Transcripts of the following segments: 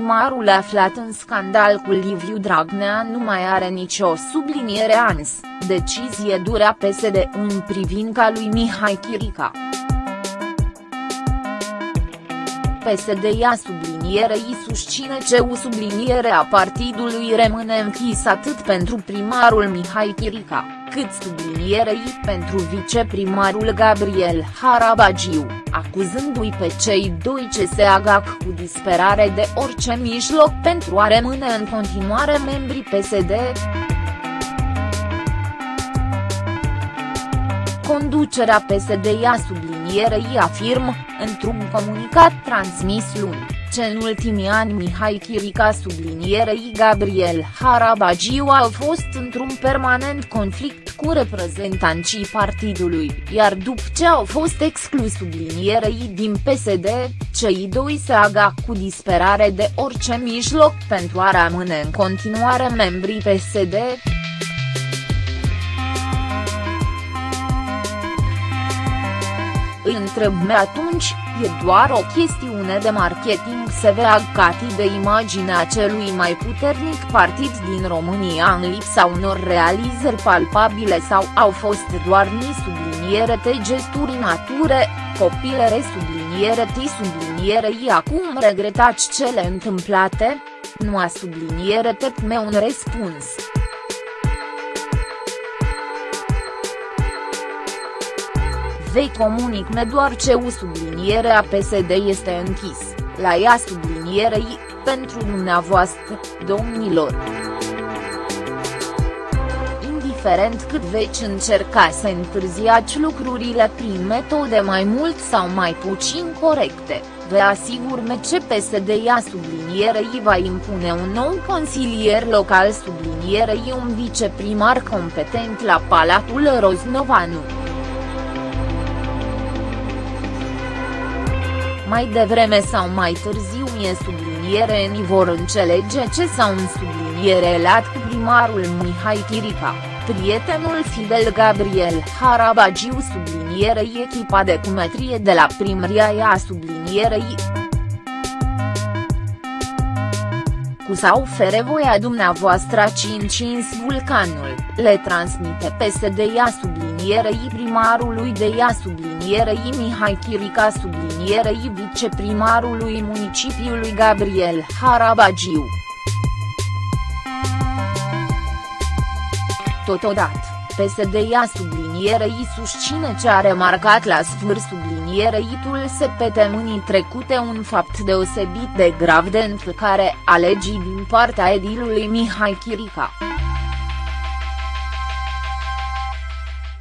viceprimarul aflat în scandal cu Liviu Dragnea nu mai are nicio subliniere ans, decizie dură PSD în privința lui Mihai Chirica. PSD-ia sublinierei susține ce u sublinierea partidului rămâne închis atât pentru primarul Mihai Chirica, cât sublinierei pentru viceprimarul Gabriel Harabagiu, acuzându-i pe cei doi ce se agac cu disperare de orice mijloc pentru a rămâne în continuare membri PSD. Conducerea PSD-ia sublinierei afirmă, într-un comunicat transmis luni, ce în ultimii ani Mihai Chirica sublinierei Gabriel Harabagiu au fost într-un permanent conflict cu reprezentanții partidului, iar după ce au fost exclus sublinierei din PSD, cei doi se aga cu disperare de orice mijloc pentru a rămâne în continuare membrii PSD. Îi întreb me atunci, e doar o chestiune de marketing sever cati de imaginea celui mai puternic partid din România în lipsa unor realizări palpabile sau au fost doar ni subliniere te gesturi nature, copilere subliniere ti subliniere i acum regretați cele întâmplate? Nu a subliniere te me un răspuns. Vei comunic-ne doar ce u sublinierea PSD este închis, la ea sublinierei, pentru dumneavoastră, domnilor. Indiferent cât veți încerca să întârziați lucrurile prin metode mai mult sau mai puțin corecte, vă asigur ce PSD-ia sublinierei va impune un nou consilier local sublinierei un viceprimar competent la Palatul Roznovanu. Mai devreme sau mai târziu e subliniere ni vor înțelege ce sau un subliniere lat cu primarul Mihai Chirica, prietenul Fidel Gabriel Harabagiu sublinierei echipa de cumetrie de la primăria ea sublinierei. Cu sau fere voia dumneavoastră 5 vulcanul, le transmite PSD-ia sublinierei primarului de ea sublinierei Mihai Chirica sublinierei viceprimarului municipiului Gabriel Harabagiu. Totodată, PSD-ia sublinierei susține ce a remarcat la sfârșit subliniereitul săptămânii trecute un fapt deosebit de grav de încălcare a legii din partea edilului Mihai Chirica.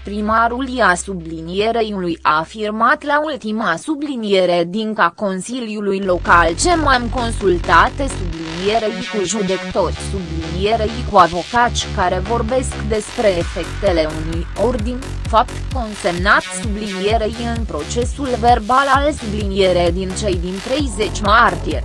Primarul ia sublinierei a afirmat la ultima subliniere din ca Consiliului Local ce m-am consultat sublinierei cu judecători sublinierei cu avocați care vorbesc despre efectele unui ordin, fapt consemnat sublinierei în procesul verbal al sublinierei din cei din 30 martie.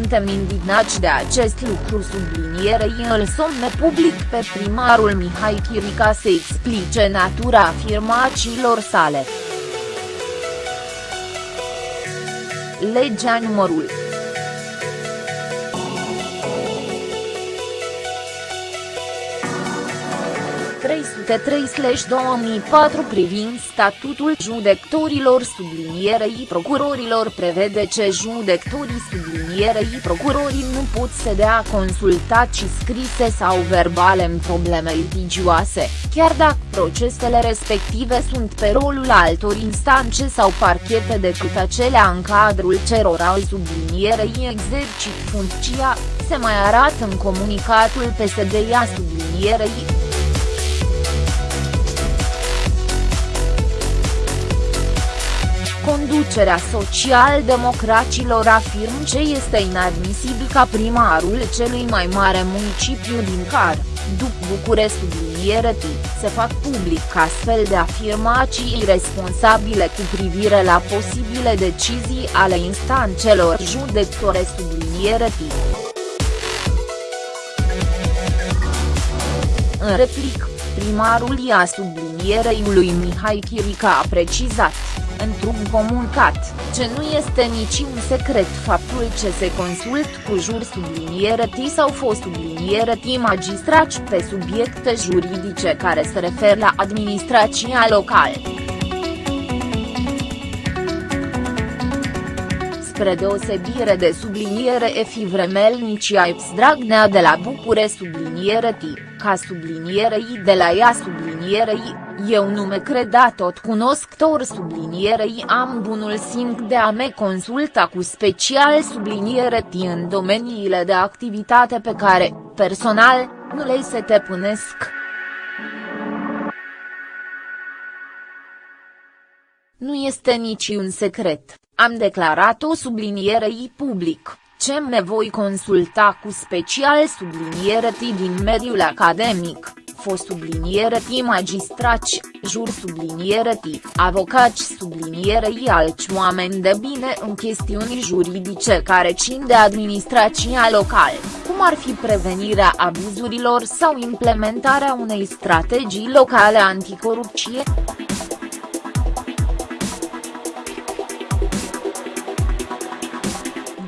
Suntem indignați de acest lucru sublinierei îl somne public pe primarul Mihai Chirica să explice natura afirmațiilor sale. Legea numărul 303-2004 privind statutul judecătorilor sublinierei procurorilor prevede ce judecătorii sublinierei procurorii nu pot să dea consultații scrise sau verbale în probleme litigioase, chiar dacă procesele respective sunt pe rolul altor instanțe sau parchete decât acelea în cadrul cerora sublinierei exercit funcția, se mai arată în comunicatul PSD-ia sublinierei. Conducerea social-democraților afirm ce este inadmisibil ca primarul celui mai mare municipiu din car, după București subliniere T, se fac public astfel de afirmații irresponsabile cu privire la posibile decizii ale instanțelor judecătoare subliniere T. În replic, primarul ia sublinierei lui Mihai Chirica a precizat într-un comunicat, ce nu este niciun secret faptul ce se consult cu jur subliniere T sau fost subliniere T magistrați pe subiecte juridice care se referă la administrația locală. spre deosebire de subliniere Efi Vremelnicia Ips Dragnea de la Bucure subliniere T, ca subliniere I de la ea subliniere I, eu nu me creda tot cunoscător subliniere I am bunul simț de a me consulta cu special subliniere T în domeniile de activitate pe care, personal, nu le se te punesc. Nu este niciun secret. Am declarat o sublinierei public, ce me voi consulta cu special subliniere din mediul academic, fost subliniere magistrați, jur subliniere avocați sublinierei alți oameni de bine în chestiuni juridice care țin de administrația locală, cum ar fi prevenirea abuzurilor sau implementarea unei strategii locale anticorupție.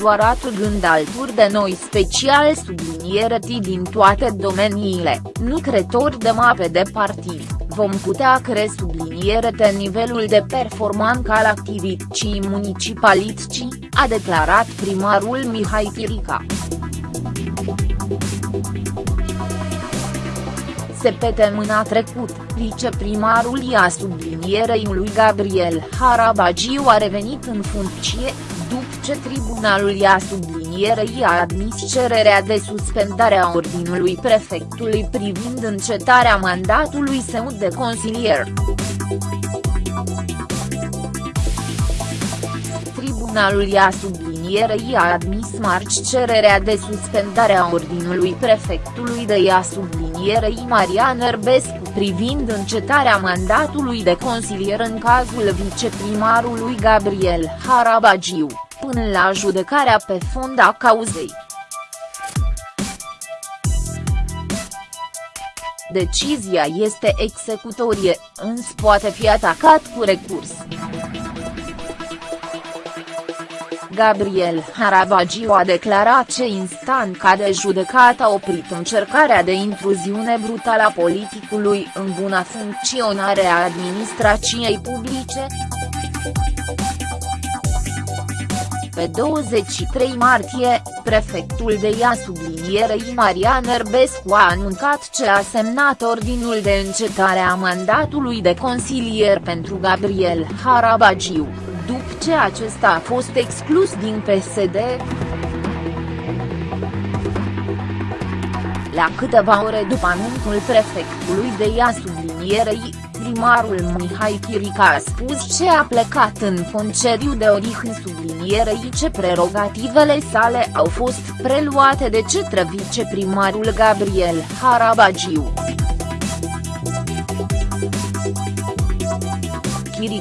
Doar atât alături de noi special subliniere din toate domeniile, nu cretori de mape de partid, vom putea cre subliniere de nivelul de performanță al activității municipalității, a declarat primarul Mihai Chirica. Săptămâna trecut, viceprimarul ia sublinierei lui Gabriel Harabagiu a revenit în funcție, după ce tribunalul i-a sublinierei a admis cererea de suspendare a ordinului prefectului privind încetarea mandatului său de consilier. Tribunalul i-a sublinierei a admis marci cererea de suspendare a ordinului prefectului de ea sublinierei Marian Erbescu privind încetarea mandatului de consilier în cazul viceprimarului Gabriel Harabagiu, până la judecarea pe fond a cauzei. Decizia este executorie, însă poate fi atacat cu recurs. Gabriel Harabagiu a declarat ce instanța de judecată a oprit încercarea de intruziune brutală a politicului în buna funcționare a administrației publice. Pe 23 martie, prefectul de ea sublinierei Marian Erbescu a anuncat ce a semnat ordinul de încetare a mandatului de consilier pentru Gabriel Harabagiu după ce acesta a fost exclus din PSD. La câteva ore după anunțul prefectului de ea sublinierei, primarul Mihai Chirica a spus ce a plecat în concediu de odihnă sublinierei ce prerogativele sale au fost preluate de cetre viceprimarul Gabriel Harabagiu.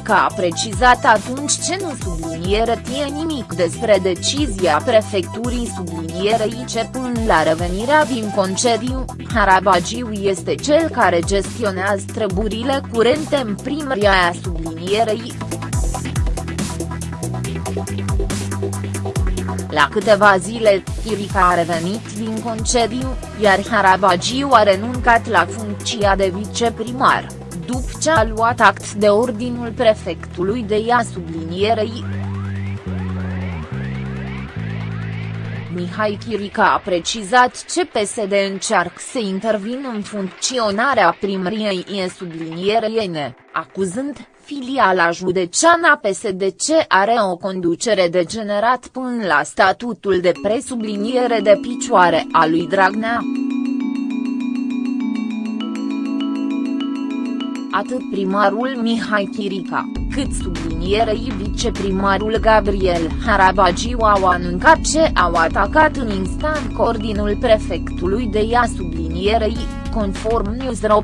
Chirica a precizat atunci ce nu subliniere tie nimic despre decizia prefecturii sublinierei ce până la revenirea din concediu, Harabagiu este cel care gestionează treburile curente în primăria sublinierei. La câteva zile, Chirica a revenit din concediu, iar Harabagiu a renuncat la funcția de viceprimar după ce a luat act de ordinul prefectului de ea sublinierei. Mihai Chirica a precizat ce PSD încearcă să intervină în funcționarea primăriei e sublinierei acuzând filiala județeana PSD ce are o conducere degenerat până la statutul de presubliniere de picioare a lui Dragnea. Atât primarul Mihai Chirica, cât sublinierei viceprimarul Gabriel Harabagiu au anuncat ce au atacat în instant ordinul prefectului de ea sublinierei, conform News.ro.